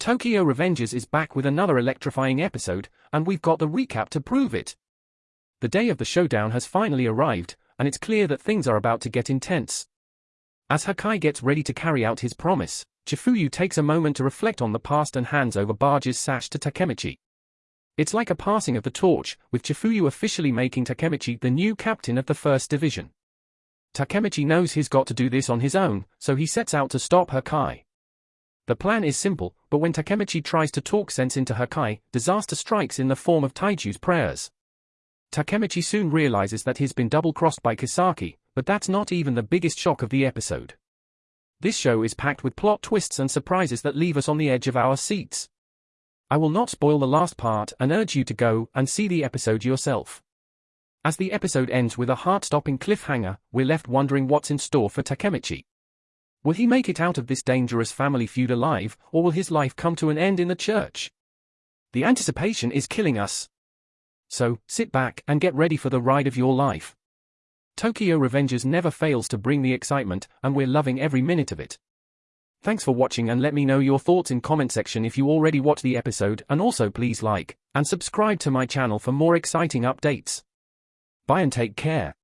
Tokyo Revengers is back with another electrifying episode, and we've got the recap to prove it. The day of the showdown has finally arrived, and it's clear that things are about to get intense. As Hakkai gets ready to carry out his promise, Chifuyu takes a moment to reflect on the past and hands over Baji's sash to Takemichi. It's like a passing of the torch, with Chifuyu officially making Takemichi the new captain of the First Division. Takemichi knows he's got to do this on his own, so he sets out to stop Hakkai. The plan is simple, but when Takemichi tries to talk sense into Hakkai, disaster strikes in the form of Taiju's prayers. Takemichi soon realizes that he's been double-crossed by Kisaki, but that's not even the biggest shock of the episode. This show is packed with plot twists and surprises that leave us on the edge of our seats. I will not spoil the last part and urge you to go and see the episode yourself. As the episode ends with a heart-stopping cliffhanger, we're left wondering what's in store for Takemichi. Will he make it out of this dangerous family feud alive, or will his life come to an end in the church? The anticipation is killing us. So, sit back and get ready for the ride of your life. Tokyo Revengers never fails to bring the excitement, and we're loving every minute of it. Thanks for watching and let me know your thoughts in comment section if you already watched the episode and also please like and subscribe to my channel for more exciting updates. Bye and take care.